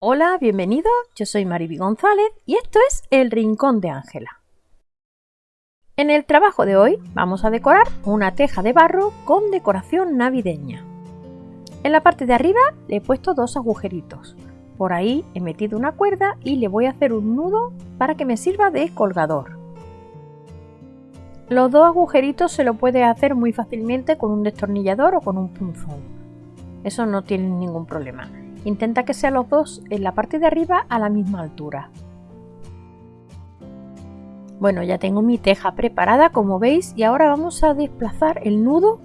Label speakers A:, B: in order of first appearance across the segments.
A: Hola, bienvenido. Yo soy Mariby González y esto es El Rincón de Ángela. En el trabajo de hoy vamos a decorar una teja de barro con decoración navideña. En la parte de arriba le he puesto dos agujeritos. Por ahí he metido una cuerda y le voy a hacer un nudo para que me sirva de colgador. Los dos agujeritos se lo puede hacer muy fácilmente con un destornillador o con un punzón. Eso no tiene ningún problema. Intenta que sean los dos en la parte de arriba a la misma altura. Bueno, ya tengo mi teja preparada como veis y ahora vamos a desplazar el nudo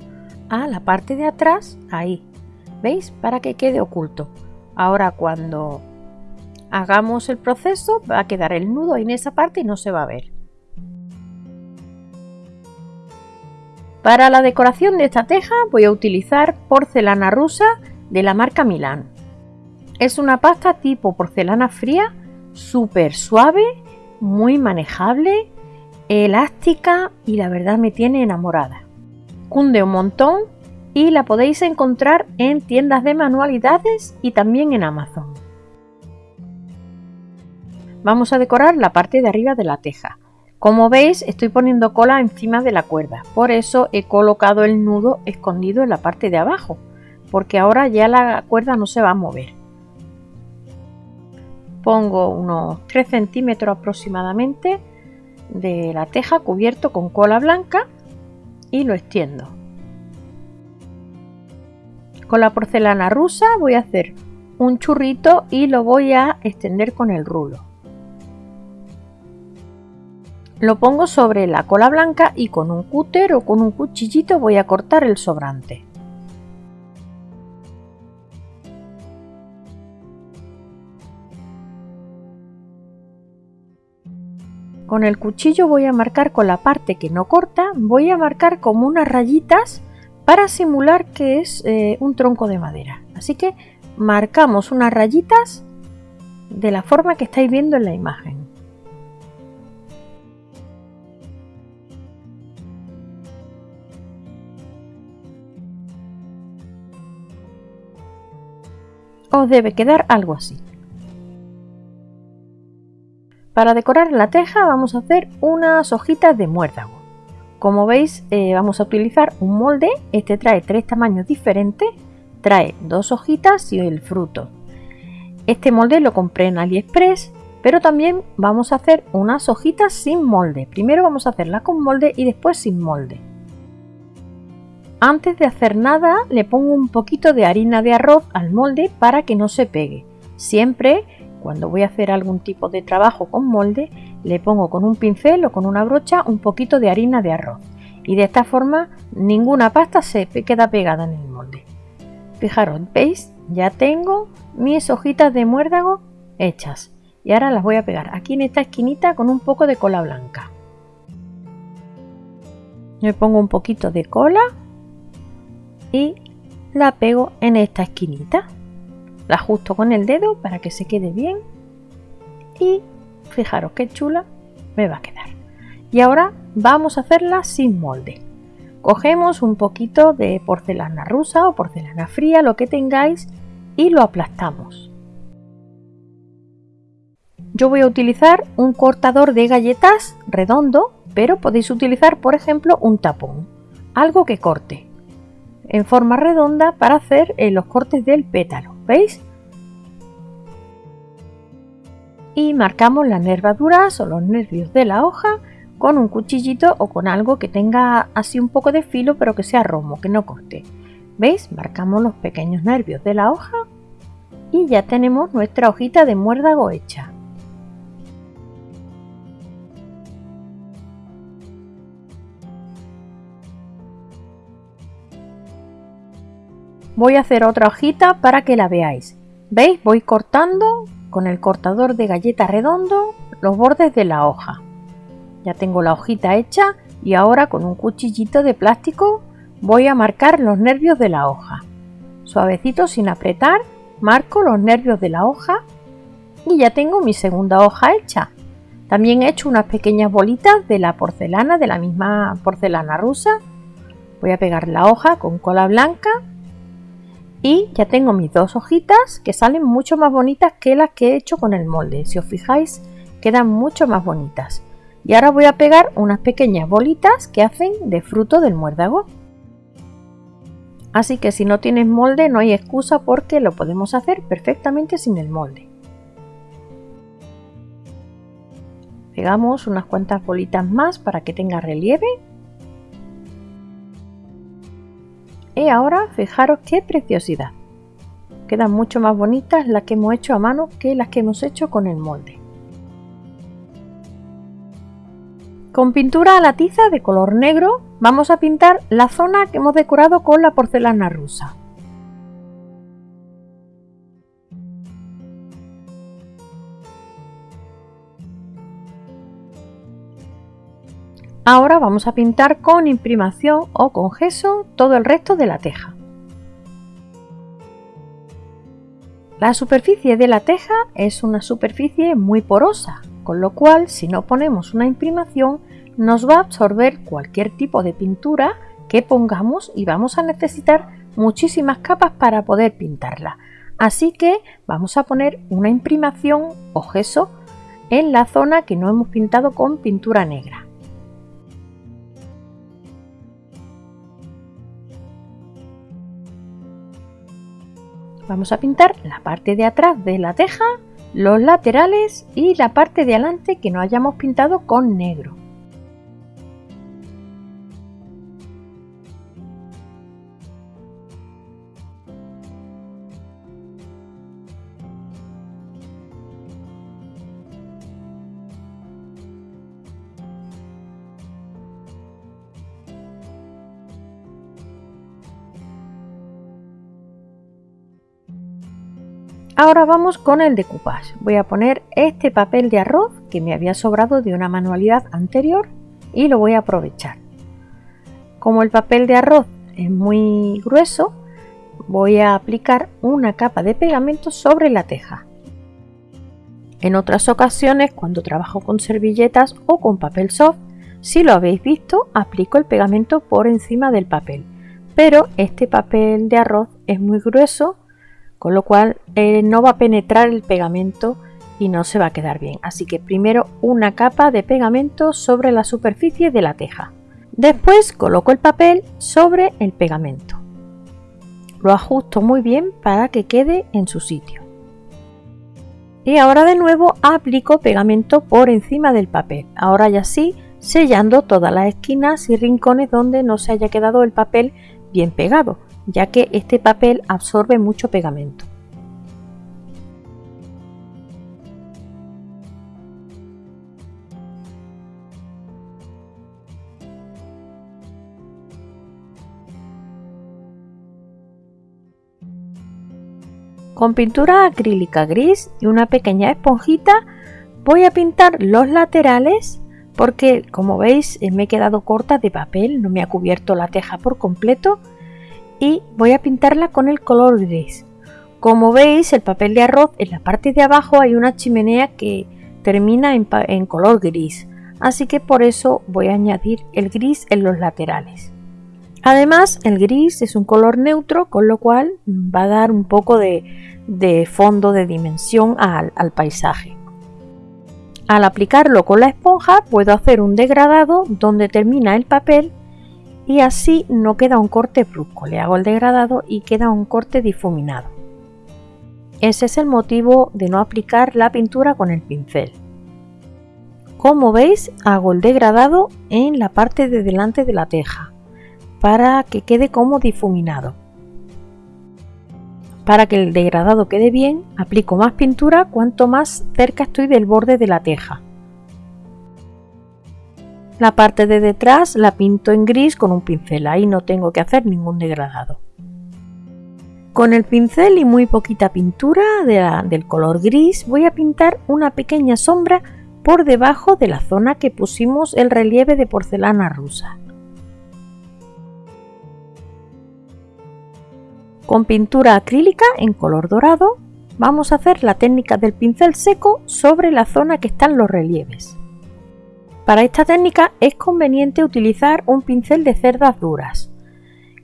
A: a la parte de atrás, ahí, ¿veis? Para que quede oculto. Ahora cuando hagamos el proceso va a quedar el nudo en esa parte y no se va a ver. Para la decoración de esta teja voy a utilizar porcelana rusa de la marca Milán. Es una pasta tipo porcelana fría, súper suave, muy manejable, elástica y la verdad me tiene enamorada. Cunde un montón y la podéis encontrar en tiendas de manualidades y también en Amazon. Vamos a decorar la parte de arriba de la teja. Como veis estoy poniendo cola encima de la cuerda, por eso he colocado el nudo escondido en la parte de abajo, porque ahora ya la cuerda no se va a mover pongo unos 3 centímetros aproximadamente de la teja cubierto con cola blanca y lo extiendo. Con la porcelana rusa voy a hacer un churrito y lo voy a extender con el rulo. Lo pongo sobre la cola blanca y con un cúter o con un cuchillito voy a cortar el sobrante. Con el cuchillo voy a marcar con la parte que no corta, voy a marcar como unas rayitas para simular que es eh, un tronco de madera. Así que marcamos unas rayitas de la forma que estáis viendo en la imagen. Os debe quedar algo así. Para decorar la teja vamos a hacer unas hojitas de muérdago. Como veis eh, vamos a utilizar un molde, este trae tres tamaños diferentes, trae dos hojitas y el fruto. Este molde lo compré en AliExpress, pero también vamos a hacer unas hojitas sin molde. Primero vamos a hacerlas con molde y después sin molde. Antes de hacer nada le pongo un poquito de harina de arroz al molde para que no se pegue. Siempre cuando voy a hacer algún tipo de trabajo con molde, le pongo con un pincel o con una brocha un poquito de harina de arroz. Y de esta forma ninguna pasta se queda pegada en el molde. Fijaros, ¿veis? Ya tengo mis hojitas de muérdago hechas. Y ahora las voy a pegar aquí en esta esquinita con un poco de cola blanca. Me pongo un poquito de cola y la pego en esta esquinita. La ajusto con el dedo para que se quede bien. Y fijaros qué chula me va a quedar. Y ahora vamos a hacerla sin molde. Cogemos un poquito de porcelana rusa o porcelana fría, lo que tengáis, y lo aplastamos. Yo voy a utilizar un cortador de galletas redondo, pero podéis utilizar, por ejemplo, un tapón, algo que corte en forma redonda para hacer eh, los cortes del pétalo. ¿Veis? Y marcamos las nervaduras o los nervios de la hoja con un cuchillito o con algo que tenga así un poco de filo pero que sea romo, que no corte. ¿Veis? Marcamos los pequeños nervios de la hoja y ya tenemos nuestra hojita de muérdago hecha. Voy a hacer otra hojita para que la veáis. ¿Veis? Voy cortando con el cortador de galleta redondo los bordes de la hoja. Ya tengo la hojita hecha y ahora con un cuchillito de plástico voy a marcar los nervios de la hoja. Suavecito sin apretar, marco los nervios de la hoja y ya tengo mi segunda hoja hecha. También he hecho unas pequeñas bolitas de la porcelana, de la misma porcelana rusa. Voy a pegar la hoja con cola blanca Y ya tengo mis dos hojitas que salen mucho más bonitas que las que he hecho con el molde. Si os fijáis, quedan mucho más bonitas. Y ahora voy a pegar unas pequeñas bolitas que hacen de fruto del muérdago. Así que si no tienes molde no hay excusa porque lo podemos hacer perfectamente sin el molde. Pegamos unas cuantas bolitas más para que tenga relieve. Y ahora fijaros qué preciosidad. Quedan mucho más bonitas las que hemos hecho a mano que las que hemos hecho con el molde. Con pintura a la tiza de color negro vamos a pintar la zona que hemos decorado con la porcelana rusa. Ahora vamos a pintar con imprimación o con gesso todo el resto de la teja. La superficie de la teja es una superficie muy porosa, con lo cual si no ponemos una imprimación nos va a absorber cualquier tipo de pintura que pongamos y vamos a necesitar muchísimas capas para poder pintarla. Así que vamos a poner una imprimación o gesso en la zona que no hemos pintado con pintura negra. Vamos a pintar la parte de atrás de la teja, los laterales y la parte de adelante que no hayamos pintado con negro. Ahora vamos con el decoupage. Voy a poner este papel de arroz que me había sobrado de una manualidad anterior y lo voy a aprovechar. Como el papel de arroz es muy grueso, voy a aplicar una capa de pegamento sobre la teja. En otras ocasiones, cuando trabajo con servilletas o con papel soft, si lo habéis visto, aplico el pegamento por encima del papel. Pero este papel de arroz es muy grueso con lo cual eh, no va a penetrar el pegamento y no se va a quedar bien. Así que primero una capa de pegamento sobre la superficie de la teja. Después coloco el papel sobre el pegamento. Lo ajusto muy bien para que quede en su sitio. Y ahora de nuevo aplico pegamento por encima del papel. Ahora ya sí, sellando todas las esquinas y rincones donde no se haya quedado el papel bien pegado ya que este papel absorbe mucho pegamento. Con pintura acrílica gris y una pequeña esponjita voy a pintar los laterales porque como veis me he quedado corta de papel, no me ha cubierto la teja por completo y voy a pintarla con el color gris. Como veis el papel de arroz en la parte de abajo hay una chimenea que termina en, color gris, así que por eso voy a añadir el gris en los laterales. Además el gris es un color neutro con lo cual va a dar un poco de, fondo de dimensión al, paisaje. Al aplicarlo con la esponja puedo hacer un degradado donde termina el papel y así no queda un corte brusco. Le hago el degradado y queda un corte difuminado. Ese es el motivo de no aplicar la pintura con el pincel. Como veis, hago el degradado en la parte de delante de la teja para que quede como difuminado. Para que el degradado quede bien, aplico más pintura cuanto más cerca estoy del borde de la teja. La parte de detrás la pinto en gris con un pincel, ahí no tengo que hacer ningún degradado. Con el pincel y muy poquita pintura del color gris voy a pintar una pequeña sombra por debajo de la zona que pusimos el relieve de porcelana rusa. Con pintura acrílica en color dorado vamos a hacer la técnica del pincel seco sobre la zona que están los relieves. Para esta técnica es conveniente utilizar un pincel de cerdas duras.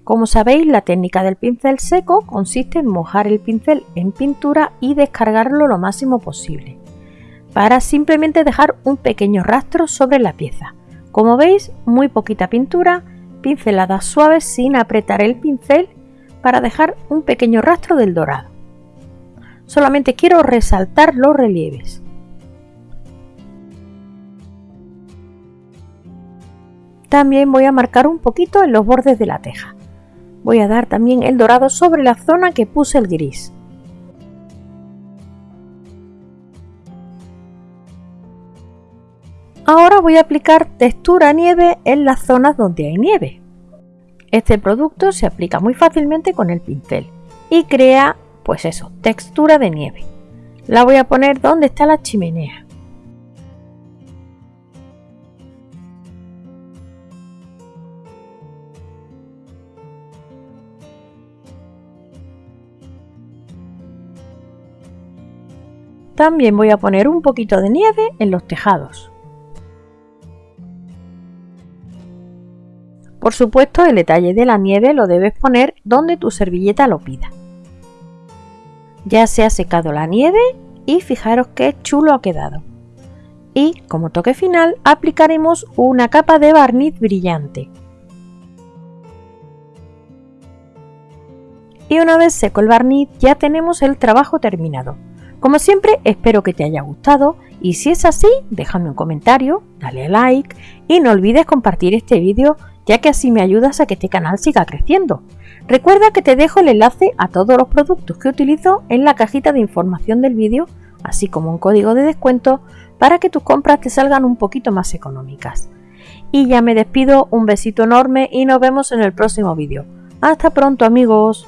A: Como sabéis, la técnica del pincel seco consiste en mojar el pincel en pintura y descargarlo lo máximo posible, para simplemente dejar un pequeño rastro sobre la pieza. Como veis, muy poquita pintura, pinceladas suaves sin apretar el pincel para dejar un pequeño rastro del dorado. Solamente quiero resaltar los relieves. También voy a marcar un poquito en los bordes de la teja. Voy a dar también el dorado sobre la zona que puse el gris. Ahora voy a aplicar textura nieve en las zonas donde hay nieve. Este producto se aplica muy fácilmente con el pincel y crea, pues eso, textura de nieve. La voy a poner donde está la chimenea. También voy a poner un poquito de nieve en los tejados. Por supuesto, el detalle de la nieve lo debes poner donde tu servilleta lo pida. Ya se ha secado la nieve y fijaros qué chulo ha quedado. Y como toque final aplicaremos una capa de barniz brillante. Y una vez seco el barniz ya tenemos el trabajo terminado. Como siempre, espero que te haya gustado y si es así, déjame un comentario, dale a like y no olvides compartir este vídeo ya que así me ayudas a que este canal siga creciendo. Recuerda que te dejo el enlace a todos los productos que utilizo en la cajita de información del vídeo, así como un código de descuento para que tus compras te salgan un poquito más económicas. Y ya me despido, un besito enorme y nos vemos en el próximo vídeo. Hasta pronto amigos.